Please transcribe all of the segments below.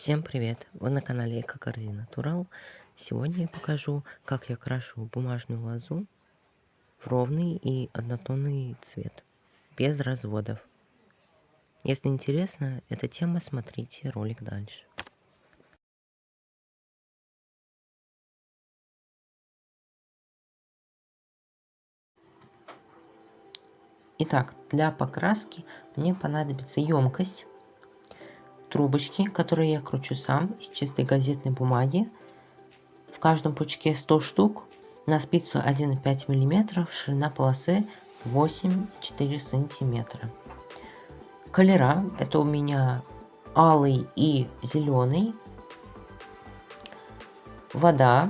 Всем привет! Вы на канале Эко-корзина Турал. Сегодня я покажу, как я крашу бумажную лозу в ровный и однотонный цвет, без разводов. Если интересна эта тема, смотрите ролик дальше. Итак, для покраски мне понадобится емкость трубочки, которые я кручу сам из чистой газетной бумаги. В каждом пучке 100 штук. На спицу 1,5 мм, ширина полосы 8,4 сантиметра. Колера это у меня алый и зеленый. Вода.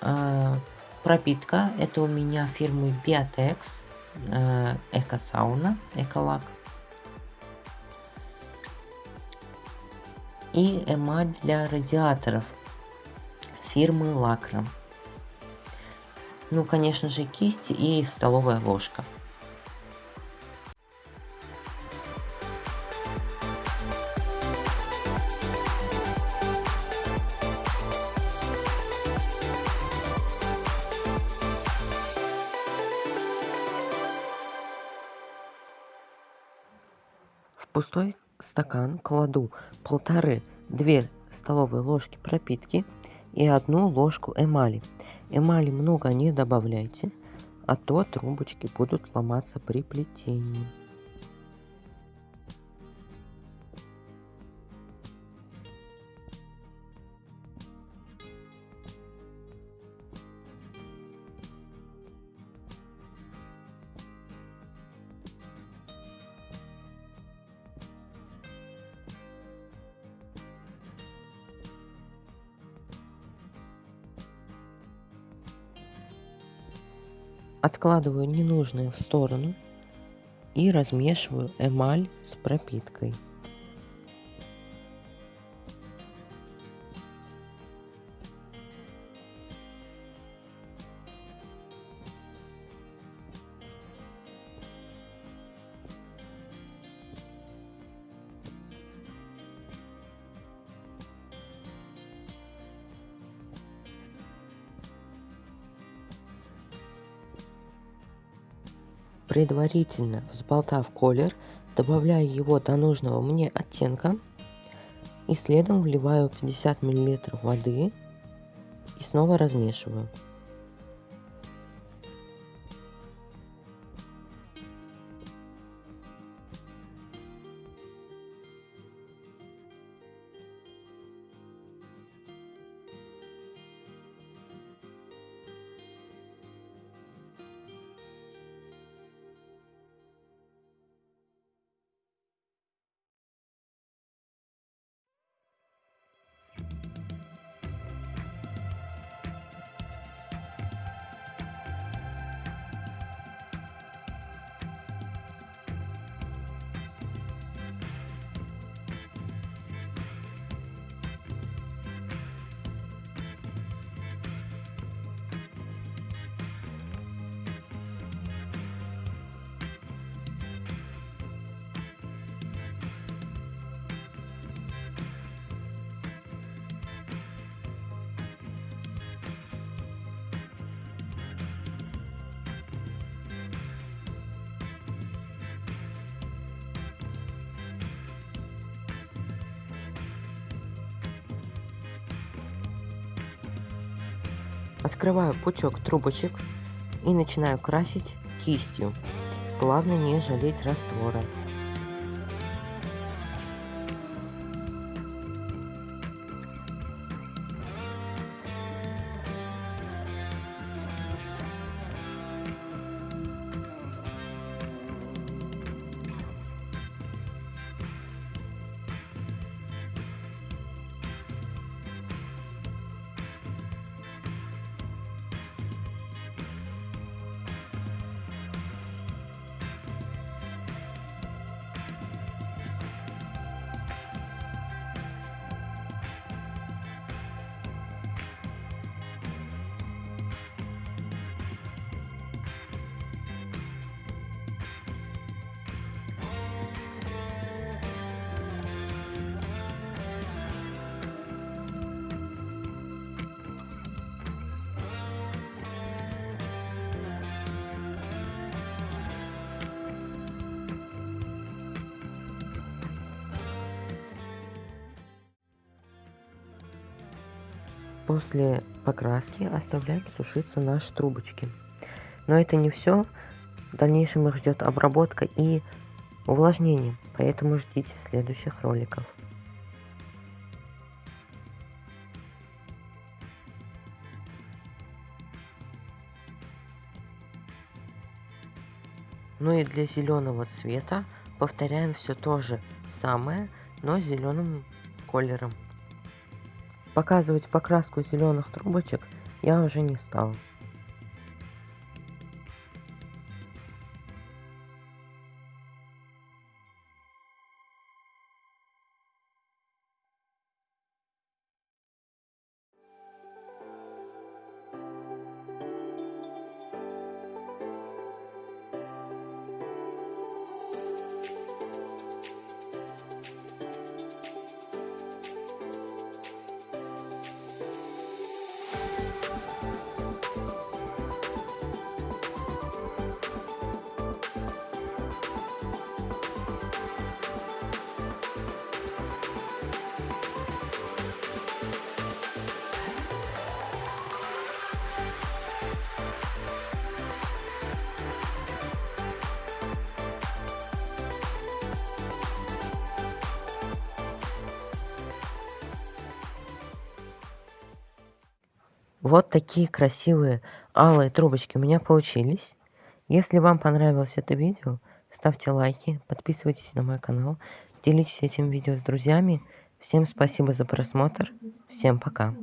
А, пропитка это у меня фирмы Biatex. Э, Эко-сауна, Эколак. И эмаль для радиаторов фирмы Лакра. Ну, конечно же, кисть и столовая ложка. В пустой стакан кладу полторы-две столовые ложки пропитки и одну ложку эмали. Эмали много не добавляйте, а то трубочки будут ломаться при плетении. Откладываю ненужные в сторону и размешиваю эмаль с пропиткой. Предварительно взболтав колер, добавляю его до нужного мне оттенка и следом вливаю 50 мл воды и снова размешиваю. Открываю пучок трубочек и начинаю красить кистью. Главное не жалеть раствора. После покраски оставляем сушиться наши трубочки. Но это не все. В дальнейшем их ждет обработка и увлажнение. Поэтому ждите следующих роликов. Ну и для зеленого цвета повторяем все то же самое, но зеленым колером. Показывать покраску зеленых трубочек я уже не стал. Вот такие красивые алые трубочки у меня получились. Если вам понравилось это видео, ставьте лайки, подписывайтесь на мой канал, делитесь этим видео с друзьями. Всем спасибо за просмотр. Всем пока.